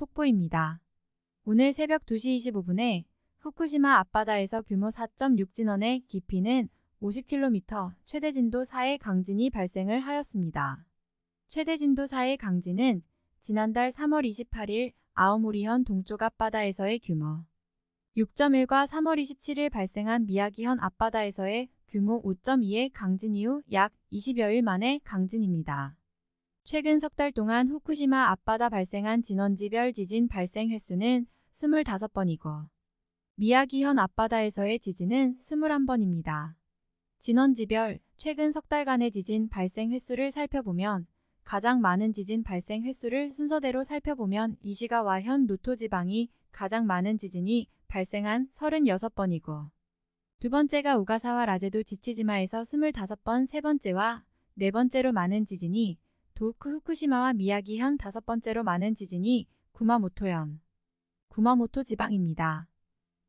속보입니다. 오늘 새벽 2시 25분에 후쿠시마 앞바다에서 규모 4.6 진원의 깊이는 50km, 최대 진도 4의 강진이 발생을 하였습니다. 최대 진도 4의 강진은 지난달 3월 28일 아오모리현 동쪽 앞바다에서의 규모 6.1과 3월 27일 발생한 미야기현 앞바다에서의 규모 5.2의 강진 이후 약 20여일 만의 강진입니다. 최근 석 달 동안 후쿠시마 앞바다 발생한 진원지별 지진 발생 횟수는 25번이고 미야기현 앞바다에서의 지진은 21번입니다. 진원지별 최근 석 달간의 지진 발생 횟수를 살펴보면 가장 많은 지진 발생 횟수를 순서대로 살펴보면 이시가와 현 노토 지방이 가장 많은 지진이 발생한 36번이고 두 번째가 우가사와 라제도 지치지마에서 25번, 세 번째와 네 번째로 많은 지진이 도쿠 후쿠시마와 미야기현 다섯 번째로 많은 지진이 구마모토현, 구마모토 지방입니다.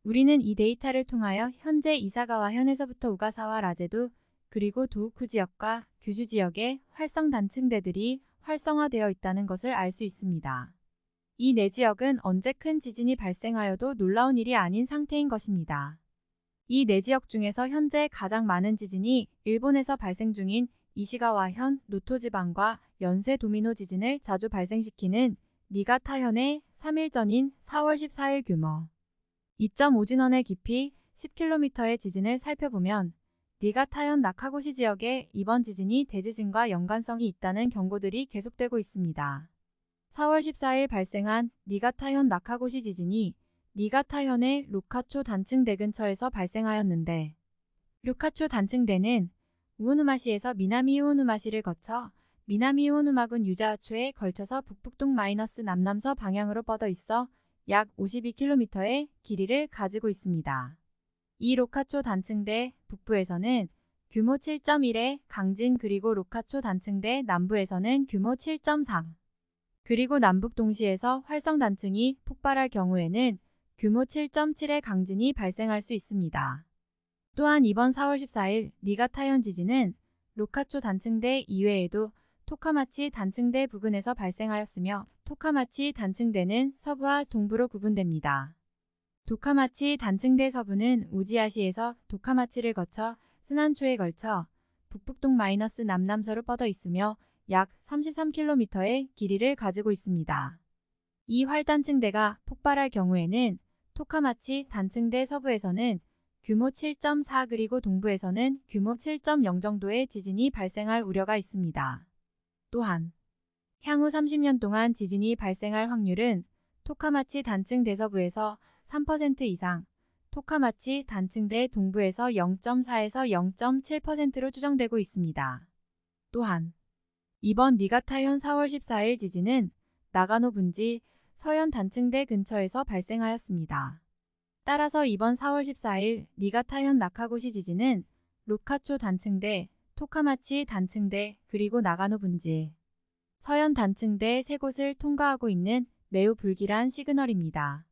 우리는 이 데이터를 통하여 현재 이사가와 현에서부터 우가사와 라제도 그리고 도우쿠 지역과 규주 지역의 활성 단층대들이 활성화되어 있다는 것을 알 수 있습니다. 이 네 지역은 언제 큰 지진이 발생하여도 놀라운 일이 아닌 상태인 것입니다. 이 네 지역 중에서 현재 가장 많은 지진이 일본에서 발생 중인 이시가와현, 노토지방과 연세 도미노 지진을 자주 발생시키는 니가타현의 3일 전인 4월 14일 규모 2.5진원의 깊이 10km의 지진을 살펴보면 니가타현 나카고시 지역에 이번 지진이 대지진과 연관성이 있다는 경고들이 계속되고 있습니다. 4월 14일 발생한 니가타현 나카고시 지진이 니가타현의 루카초 단층대 근처에서 발생하였는데 루카초 단층대는 우오누마시에서 미나미 우오누마시를 거쳐 미나미 우오누마군 유자초에 걸쳐서 북북동 마이너스 남남서 방향으로 뻗어 있어 약 52km의 길이를 가지고 있습니다. 이 로카초 단층대 북부에서는 규모 7.1의 강진 그리고 로카초 단층대 남부에서는 규모 7.3 그리고 남북 동시에서 활성 단층이 폭발할 경우에는 규모 7.7의 강진이 발생할 수 있습니다. 또한 이번 4월 14일 니가타현 지진은 로카초 단층대 이외에도 토카마치 단층대 부근에서 발생하였으며 토카마치 단층대는 서부와 동부로 구분됩니다. 도카마치 단층대 서부는 우지아시에서 도카마치를 거쳐 스난초에 걸쳐 북북동 마이너스 남남서로 뻗어 있으며 약 33km의 길이를 가지고 있습니다. 이 활단층대가 폭발할 경우에는 토카마치 단층대 서부에서는 규모 7.4 그리고 동부에서는 규모 7.0 정도의 지진이 발생할 우려가 있습니다. 또한 향후 30년 동안 지진이 발생할 확률은 토카마치 단층 대서부에서 3% 이상, 토카마치 단층대 동부에서 0.4에서 0.7%로 추정되고 있습니다. 또한 이번 니가타현 4월 14일 지진은 나가노 분지 서현 단층대 근처에서 발생하였습니다. 따라서 이번 4월 14일 니가타현 나카고시 지진은 로카초 단층대, 토카마치 단층대, 그리고 나가노 분지 서현 단층대 세 곳을 통과하고 있는 매우 불길한 시그널입니다.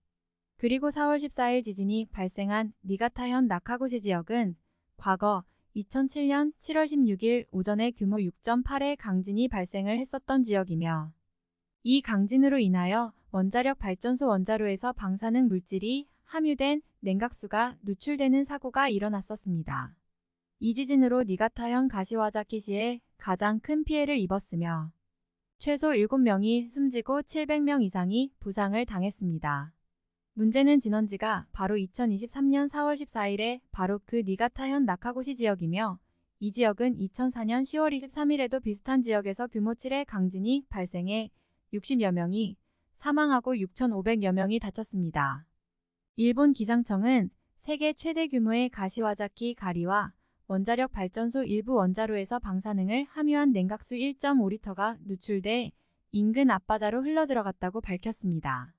그리고 4월 14일 지진이 발생한 니가타현 나카고시 지역은 과거 2007년 7월 16일 오전에 규모 6.8의 강진이 발생을 했었던 지역이며 이 강진으로 인하여 원자력 발전소 원자로에서 방사능 물질이 함유된 냉각수가 누출되는 사고가 일어났었습니다. 이 지진으로 니가타현 가시와자키시에 가장 큰 피해를 입었으며 최소 7명이 숨지고 700명 이상이 부상을 당했습니다. 문제는 진원지가 바로 2023년 4월 14일에 바로 그 니가타현 나카고시 지역이며 이 지역은 2004년 10월 23일에도 비슷한 지역에서 규모 7의 강진이 발생해 60여 명이 사망하고 6,500여 명이 다쳤습니다. 일본 기상청은 세계 최대 규모의 가시와자키 가리와 원자력 발전소 일부 원자로에서 방사능을 함유한 냉각수 1.5리터가 누출돼 인근 앞바다로 흘러들어갔다고 밝혔습니다.